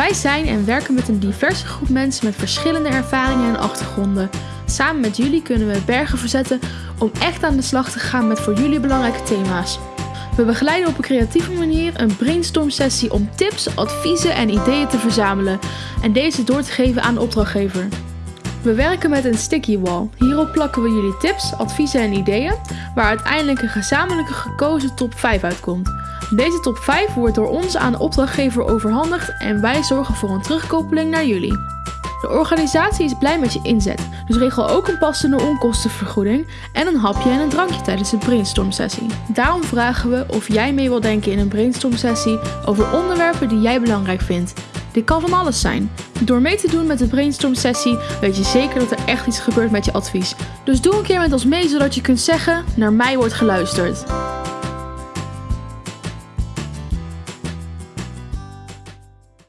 Wij zijn en werken met een diverse groep mensen met verschillende ervaringen en achtergronden. Samen met jullie kunnen we bergen verzetten om echt aan de slag te gaan met voor jullie belangrijke thema's. We begeleiden op een creatieve manier een brainstorm sessie om tips, adviezen en ideeën te verzamelen en deze door te geven aan de opdrachtgever. We werken met een sticky wall. Hierop plakken we jullie tips, adviezen en ideeën, waar uiteindelijk een gezamenlijke gekozen top 5 uitkomt. Deze top 5 wordt door ons aan de opdrachtgever overhandigd en wij zorgen voor een terugkoppeling naar jullie. De organisatie is blij met je inzet, dus regel ook een passende onkostenvergoeding en een hapje en een drankje tijdens de brainstorm sessie. Daarom vragen we of jij mee wil denken in een brainstorm sessie over onderwerpen die jij belangrijk vindt. Dit kan van alles zijn. Door mee te doen met de brainstorm sessie weet je zeker dat er echt iets gebeurt met je advies. Dus doe een keer met ons mee zodat je kunt zeggen: naar mij wordt geluisterd.